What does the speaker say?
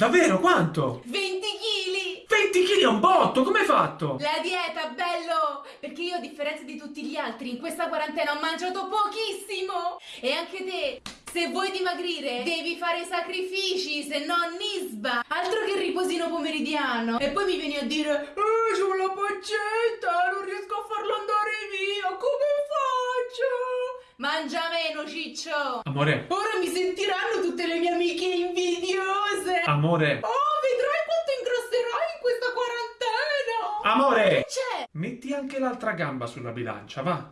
Davvero, quanto? 20 kg! 20 kg è un botto, come hai fatto? La dieta, bello! Perché io, a differenza di tutti gli altri, in questa quarantena ho mangiato pochissimo! E anche te, se vuoi dimagrire, devi fare sacrifici, se no nisba! Altro che riposino pomeridiano! E poi mi vieni a dire, eh, c'ho la pancetta, non riesco a farlo andare via, come faccio? Mangia meno, ciccio! Amore, Ora mi sentiranno tutte le mie amiche! Amore, Oh, vedrai quanto ingrosserai in questa quarantena! amore! C'è! Metti anche l'altra gamba sulla bilancia, va?